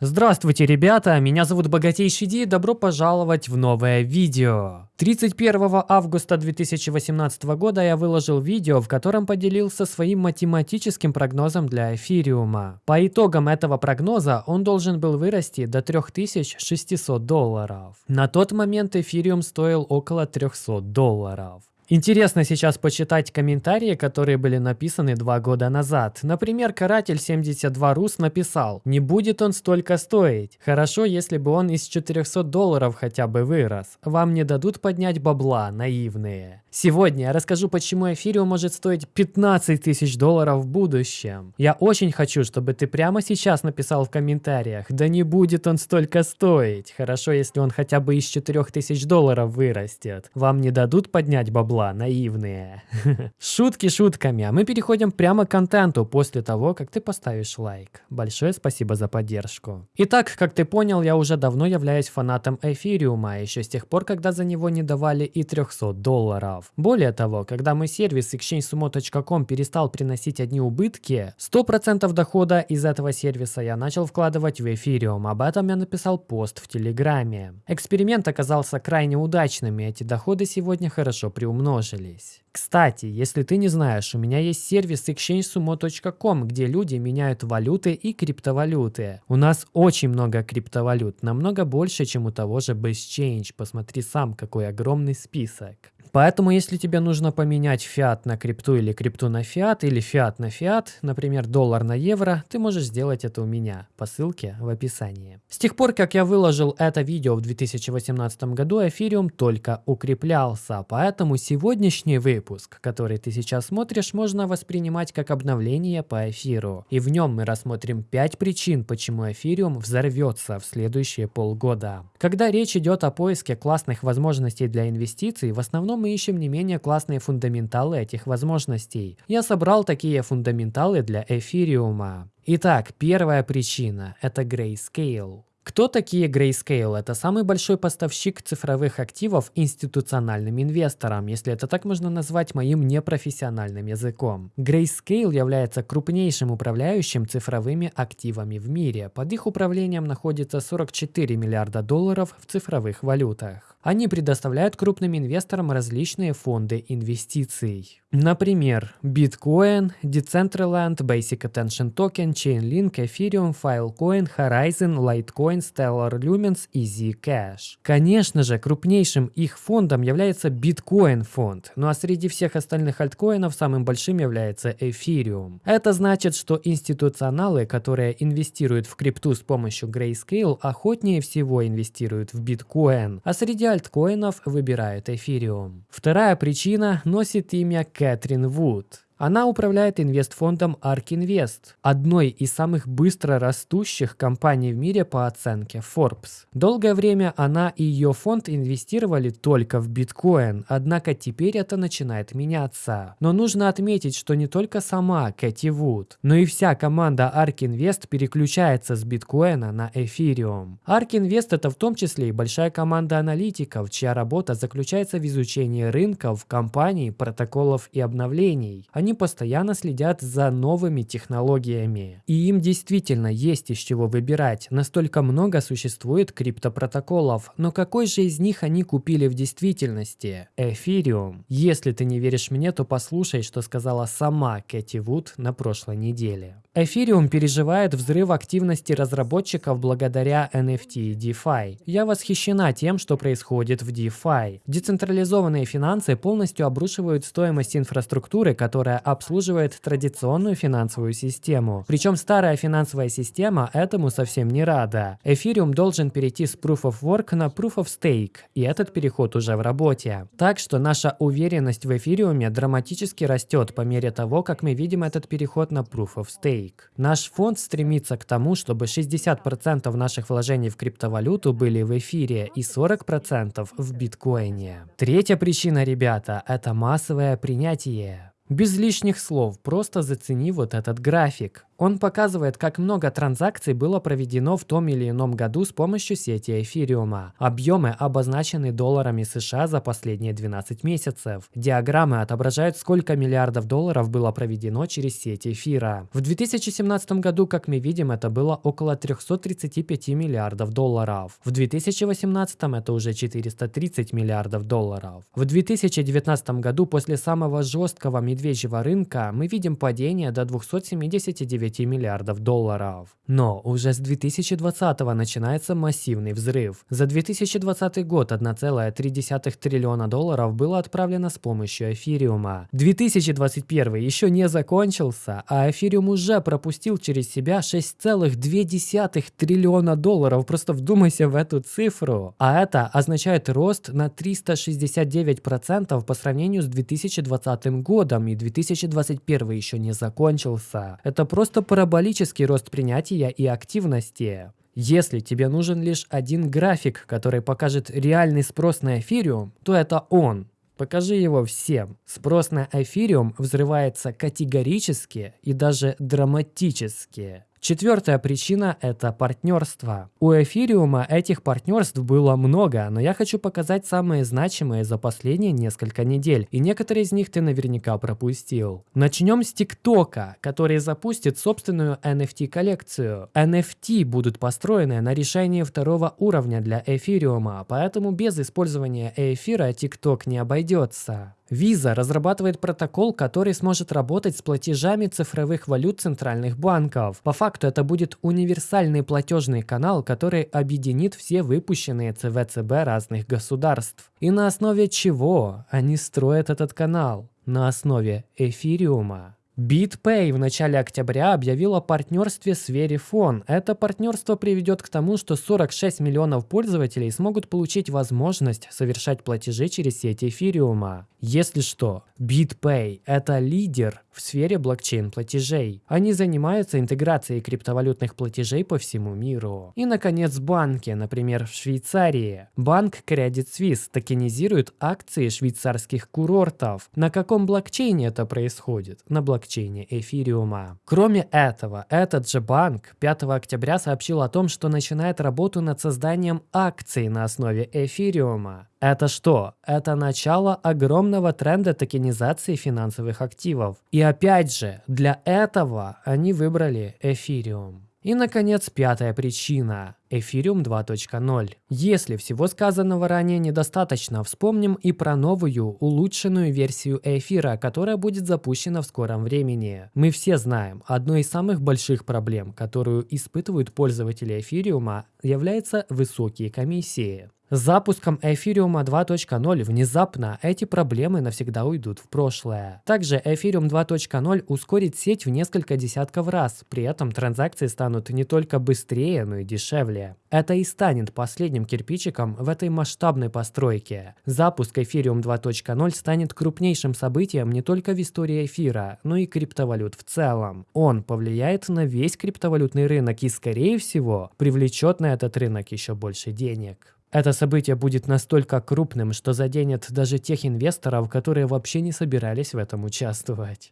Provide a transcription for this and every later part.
Здравствуйте, ребята! Меня зовут Богатейший Ди, добро пожаловать в новое видео. 31 августа 2018 года я выложил видео, в котором поделился своим математическим прогнозом для эфириума. По итогам этого прогноза он должен был вырасти до 3600 долларов. На тот момент эфириум стоил около 300 долларов. Интересно сейчас почитать комментарии, которые были написаны два года назад. Например, каратель 72 Рус написал, не будет он столько стоить. Хорошо, если бы он из 400 долларов хотя бы вырос. Вам не дадут поднять бабла, наивные. Сегодня я расскажу, почему эфириум может стоить 15 тысяч долларов в будущем. Я очень хочу, чтобы ты прямо сейчас написал в комментариях, да не будет он столько стоить. Хорошо, если он хотя бы из 4000 долларов вырастет. Вам не дадут поднять бабла? Бабла, наивные. Шутки шутками, а мы переходим прямо к контенту после того, как ты поставишь лайк. Большое спасибо за поддержку. Итак, как ты понял, я уже давно являюсь фанатом эфириума, еще с тех пор, когда за него не давали и 300 долларов. Более того, когда мой сервис exchangesumo.com перестал приносить одни убытки, 100% дохода из этого сервиса я начал вкладывать в эфириум. Об этом я написал пост в Телеграме. Эксперимент оказался крайне удачным, и эти доходы сегодня хорошо приумножены умножились. Кстати, если ты не знаешь, у меня есть сервис exchangesumo.com, где люди меняют валюты и криптовалюты. У нас очень много криптовалют, намного больше, чем у того же BestChange. Посмотри сам, какой огромный список. Поэтому, если тебе нужно поменять фиат на крипту или крипту на фиат, или фиат на фиат, например, доллар на евро, ты можешь сделать это у меня по ссылке в описании. С тех пор, как я выложил это видео в 2018 году, эфириум только укреплялся, поэтому сегодняшний выпуск, который ты сейчас смотришь, можно воспринимать как обновление по эфиру. И в нем мы рассмотрим 5 причин, почему эфириум взорвется в следующие полгода. Когда речь идет о поиске классных возможностей для инвестиций, в основном мы ищем не менее классные фундаменталы этих возможностей. Я собрал такие фундаменталы для эфириума. Итак, первая причина – это Grayscale. Кто такие Grayscale? Это самый большой поставщик цифровых активов институциональным инвесторам, если это так можно назвать моим непрофессиональным языком. Grayscale является крупнейшим управляющим цифровыми активами в мире. Под их управлением находится 44 миллиарда долларов в цифровых валютах. Они предоставляют крупным инвесторам различные фонды инвестиций. Например, Bitcoin, Decentraland, Basic Attention Token, Chainlink, Ethereum, Filecoin, Horizon, Litecoin, Stellar Lumens и Zcash. Конечно же, крупнейшим их фондом является Bitcoin фонд, ну а среди всех остальных альткоинов самым большим является Ethereum. Это значит, что институционалы, которые инвестируют в крипту с помощью Grayscale, охотнее всего инвестируют в Bitcoin, а среди альткоинов выбирают эфириум. Вторая причина носит имя Кэтрин Вуд. Она управляет инвестфондом ARK Invest, одной из самых быстро растущих компаний в мире по оценке Forbes. Долгое время она и ее фонд инвестировали только в биткоин, однако теперь это начинает меняться. Но нужно отметить, что не только сама Кэти Вуд, но и вся команда ARK Invest переключается с биткоина на эфириум. ARK Invest это в том числе и большая команда аналитиков, чья работа заключается в изучении рынков, компаний, протоколов и обновлений. Они они постоянно следят за новыми технологиями. И им действительно есть из чего выбирать. Настолько много существует криптопротоколов. Но какой же из них они купили в действительности? Эфириум. Если ты не веришь мне, то послушай, что сказала сама Кэти Вуд на прошлой неделе. Эфириум переживает взрыв активности разработчиков благодаря NFT и DeFi. Я восхищена тем, что происходит в DeFi. Децентрализованные финансы полностью обрушивают стоимость инфраструктуры, которая обслуживает традиционную финансовую систему. Причем старая финансовая система этому совсем не рада. Эфириум должен перейти с Proof of Work на Proof of Stake, и этот переход уже в работе. Так что наша уверенность в эфириуме драматически растет по мере того, как мы видим этот переход на Proof of Stake. Stake. Наш фонд стремится к тому, чтобы 60% наших вложений в криптовалюту были в эфире и 40% в биткоине. Третья причина, ребята, это массовое принятие. Без лишних слов, просто зацени вот этот график. Он показывает, как много транзакций было проведено в том или ином году с помощью сети эфириума. Объемы обозначены долларами США за последние 12 месяцев. Диаграммы отображают, сколько миллиардов долларов было проведено через сеть эфира. В 2017 году, как мы видим, это было около 335 миллиардов долларов. В 2018 это уже 430 миллиардов долларов. В 2019 году, после самого жесткого медвежьего рынка, мы видим падение до 279 9 миллиардов долларов. Но уже с 2020 начинается массивный взрыв. За 2020 год 1,3 триллиона долларов было отправлено с помощью эфириума. 2021 еще не закончился, а эфириум уже пропустил через себя 6,2 триллиона долларов. Просто вдумайся в эту цифру. А это означает рост на 369% по сравнению с 2020 годом, и 2021 еще не закончился. Это просто параболический рост принятия и активности. Если тебе нужен лишь один график, который покажет реальный спрос на эфириум, то это он. Покажи его всем. Спрос на эфириум взрывается категорически и даже драматически. Четвертая причина – это партнерство. У эфириума этих партнерств было много, но я хочу показать самые значимые за последние несколько недель, и некоторые из них ты наверняка пропустил. Начнем с ТикТока, который запустит собственную NFT-коллекцию. NFT будут построены на решении второго уровня для эфириума, поэтому без использования эфира TikTok не обойдется. Visa разрабатывает протокол, который сможет работать с платежами цифровых валют центральных банков. По факту это будет универсальный платежный канал, который объединит все выпущенные ЦВЦБ разных государств. И на основе чего они строят этот канал? На основе эфириума. BitPay в начале октября объявил о партнерстве с Verifone. Это партнерство приведет к тому, что 46 миллионов пользователей смогут получить возможность совершать платежи через сеть эфириума. Если что, BitPay – это лидер в сфере блокчейн-платежей. Они занимаются интеграцией криптовалютных платежей по всему миру. И, наконец, банки, например, в Швейцарии. Банк Credit Suisse токенизирует акции швейцарских курортов. На каком блокчейне это происходит? На блокчейне эфириума. Кроме этого, этот же банк 5 октября сообщил о том, что начинает работу над созданием акций на основе эфириума. Это что? Это начало огромного тренда токенизации финансовых активов. И опять же, для этого они выбрали эфириум. И, наконец, пятая причина – Ethereum 2.0. Если всего сказанного ранее недостаточно, вспомним и про новую, улучшенную версию эфира, которая будет запущена в скором времени. Мы все знаем, одной из самых больших проблем, которую испытывают пользователи эфириума, являются высокие комиссии. С запуском Ethereum 2.0 внезапно эти проблемы навсегда уйдут в прошлое. Также Ethereum 2.0 ускорит сеть в несколько десятков раз, при этом транзакции станут не только быстрее, но и дешевле. Это и станет последним кирпичиком в этой масштабной постройке. Запуск Ethereum 2.0 станет крупнейшим событием не только в истории эфира, но и криптовалют в целом. Он повлияет на весь криптовалютный рынок и, скорее всего, привлечет на этот рынок еще больше денег. Это событие будет настолько крупным, что заденет даже тех инвесторов, которые вообще не собирались в этом участвовать.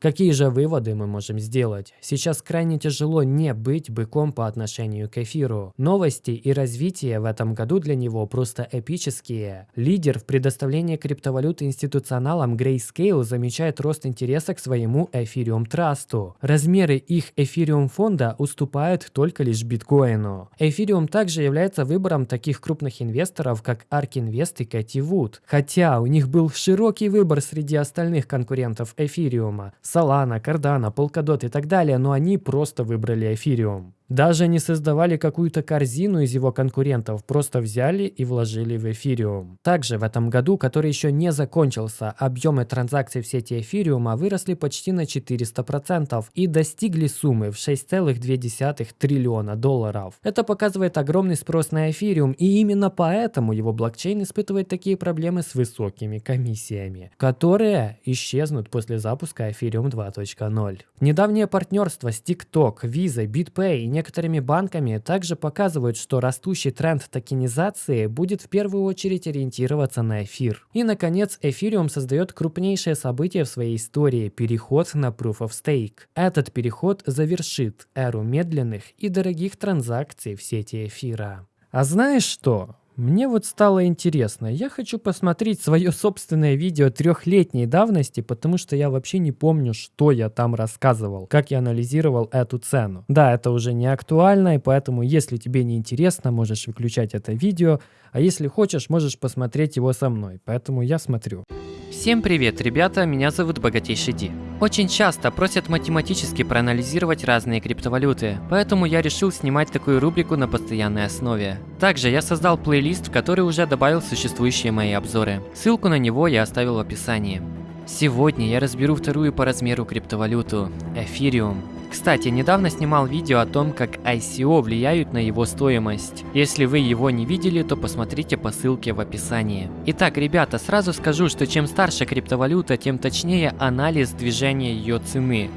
Какие же выводы мы можем сделать? Сейчас крайне тяжело не быть быком по отношению к эфиру. Новости и развитие в этом году для него просто эпические. Лидер в предоставлении криптовалют институционалам Grayscale замечает рост интереса к своему Ethereum Trust. Размеры их Ethereum фонда уступают только лишь биткоину. Ethereum также является выбором таких крупных инвесторов, как ARK Invest и Cathy Wood. Хотя у них был широкий выбор среди остальных конкурентов эфириума. Solana, Cardano, Polkadot и так далее, но они просто выбрали эфириум. Даже не создавали какую-то корзину из его конкурентов, просто взяли и вложили в эфириум. Также в этом году, который еще не закончился, объемы транзакций в сети эфириума выросли почти на 400% и достигли суммы в 6,2 триллиона долларов. Это показывает огромный спрос на эфириум, и именно поэтому его блокчейн испытывает такие проблемы с высокими комиссиями, которые исчезнут после запуска эфириум 2.0. Недавнее партнерство с TikTok, Visa, BitPay и некоторыми банками также показывают, что растущий тренд токенизации будет в первую очередь ориентироваться на эфир. И, наконец, эфириум создает крупнейшее событие в своей истории – переход на Proof of Stake. Этот переход завершит эру медленных и дорогих транзакций в сети эфира. А знаешь что? Мне вот стало интересно, я хочу посмотреть свое собственное видео трехлетней давности, потому что я вообще не помню, что я там рассказывал, как я анализировал эту цену. Да, это уже не актуально, и поэтому, если тебе не интересно, можешь выключать это видео, а если хочешь, можешь посмотреть его со мной, поэтому я смотрю. Всем привет, ребята, меня зовут Богатейший Ди. Очень часто просят математически проанализировать разные криптовалюты, поэтому я решил снимать такую рубрику на постоянной основе. Также я создал плейлист, в который уже добавил существующие мои обзоры. Ссылку на него я оставил в описании. Сегодня я разберу вторую по размеру криптовалюту – Эфириум. Кстати, недавно снимал видео о том, как ICO влияют на его стоимость. Если вы его не видели, то посмотрите по ссылке в описании. Итак, ребята, сразу скажу, что чем старше криптовалюта, тем точнее анализ движения ее цены.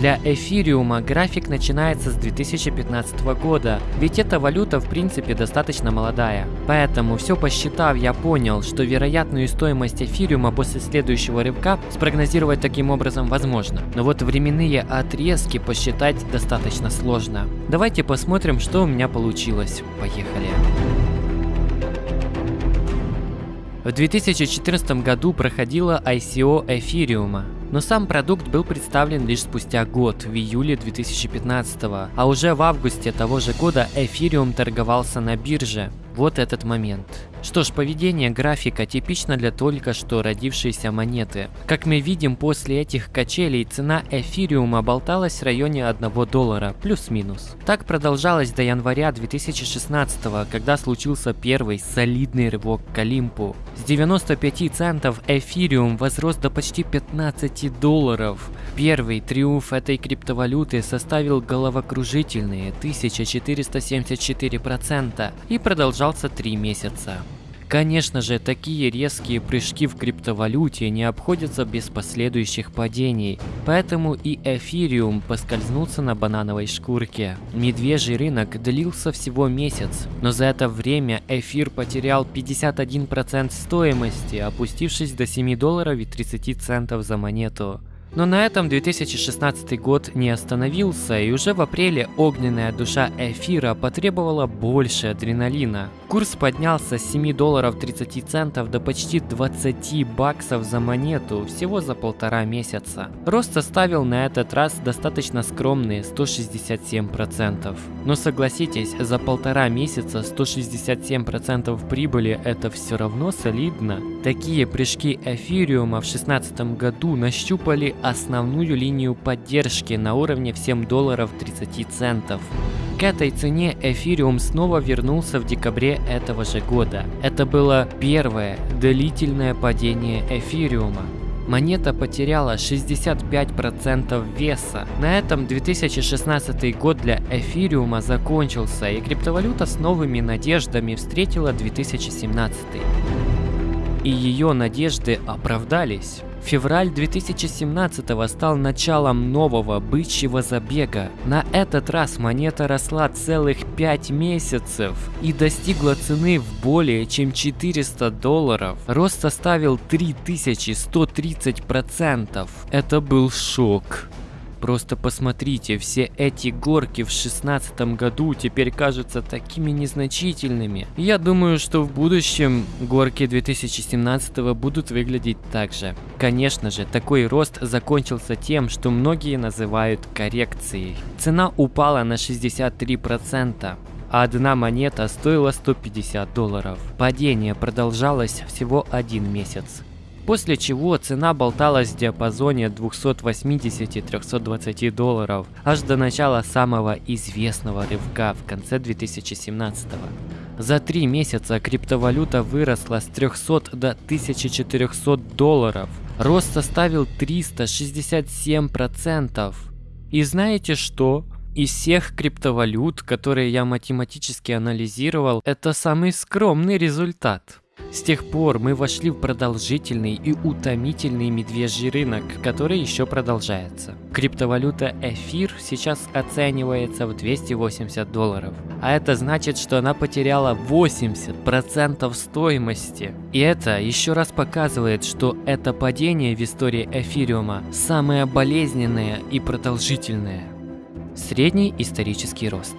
Для эфириума график начинается с 2015 года, ведь эта валюта в принципе достаточно молодая. Поэтому все посчитав, я понял, что вероятную стоимость эфириума после следующего рывка спрогнозировать таким образом возможно. Но вот временные отрезки посчитать достаточно сложно. Давайте посмотрим, что у меня получилось. Поехали. В 2014 году проходила ICO эфириума. Но сам продукт был представлен лишь спустя год, в июле 2015 а уже в августе того же года эфириум торговался на бирже. Вот этот момент. Что ж, поведение графика типично для только что родившейся монеты. Как мы видим, после этих качелей цена эфириума болталась в районе 1 доллара, плюс-минус. Так продолжалось до января 2016, когда случился первый солидный рывок к Олимпу. С 95 центов эфириум возрос до почти 15 долларов. Первый триумф этой криптовалюты составил головокружительные 1474% и продолжался 3 месяца. Конечно же, такие резкие прыжки в криптовалюте не обходятся без последующих падений, поэтому и эфириум поскользнулся на банановой шкурке. Медвежий рынок длился всего месяц, но за это время эфир потерял 51% стоимости, опустившись до 7 долларов и 30 центов за монету. Но на этом 2016 год не остановился, и уже в апреле огненная душа эфира потребовала больше адреналина. Курс поднялся с 7 долларов 30 центов до почти 20 баксов за монету всего за полтора месяца. Рост составил на этот раз достаточно скромные 167%. Но согласитесь, за полтора месяца 167% прибыли это все равно солидно. Такие прыжки эфириума в 2016 году нащупали основную линию поддержки на уровне в 7 долларов 30 центов. К этой цене эфириум снова вернулся в декабре этого же года. Это было первое длительное падение эфириума. Монета потеряла 65% веса. На этом 2016 год для эфириума закончился, и криптовалюта с новыми надеждами встретила 2017. И ее надежды оправдались. Февраль 2017 стал началом нового бычьего забега. На этот раз монета росла целых 5 месяцев и достигла цены в более чем 400 долларов. Рост составил 3130%. Это был шок. Просто посмотрите, все эти горки в шестнадцатом году теперь кажутся такими незначительными. Я думаю, что в будущем горки 2017 будут выглядеть так же. Конечно же, такой рост закончился тем, что многие называют коррекцией. Цена упала на 63% а одна монета стоила 150 долларов. Падение продолжалось всего один месяц после чего цена болталась в диапазоне 280-320 долларов аж до начала самого известного рывка в конце 2017 -го. За три месяца криптовалюта выросла с 300 до 1400 долларов. Рост составил 367%. И знаете что? Из всех криптовалют, которые я математически анализировал, это самый скромный результат. С тех пор мы вошли в продолжительный и утомительный медвежий рынок, который еще продолжается. Криптовалюта эфир сейчас оценивается в 280 долларов, а это значит, что она потеряла 80% стоимости. И это еще раз показывает, что это падение в истории эфириума самое болезненное и продолжительное. Средний исторический рост.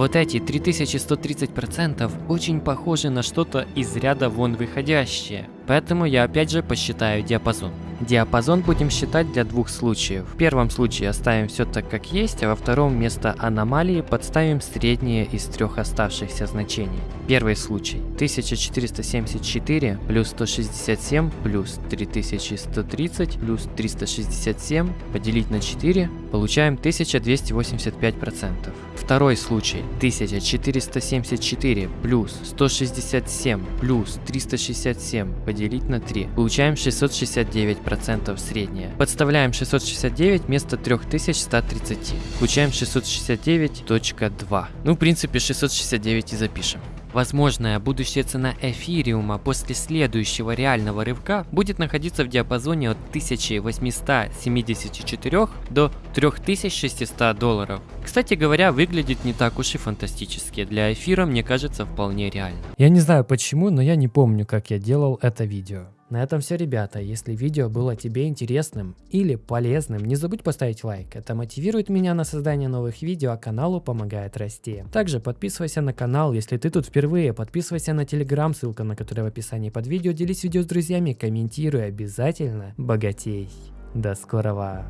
Вот эти 3130% очень похожи на что-то из ряда вон выходящее. Поэтому я опять же посчитаю диапазон. Диапазон будем считать для двух случаев. В первом случае оставим все так как есть, а во втором вместо аномалии подставим среднее из трех оставшихся значений. Первый случай 1474 плюс 167 плюс 3130 плюс 367 поделить на 4 получаем 1285%. Второй случай 1474 плюс 167 плюс 367 поделить на 3 получаем 669% процентов средняя. Подставляем 669 вместо 3130. Получаем 669.2. Ну, в принципе, 669 и запишем. Возможная будущая цена эфириума после следующего реального рывка будет находиться в диапазоне от 1874 до 3600 долларов. Кстати говоря, выглядит не так уж и фантастически. Для эфира, мне кажется, вполне реально. Я не знаю почему, но я не помню, как я делал это видео. На этом все, ребята. Если видео было тебе интересным или полезным, не забудь поставить лайк. Это мотивирует меня на создание новых видео, а каналу помогает расти. Также подписывайся на канал, если ты тут впервые. Подписывайся на телеграм, ссылка на который в описании под видео. Делись видео с друзьями, комментируй обязательно. Богатей. До скорого.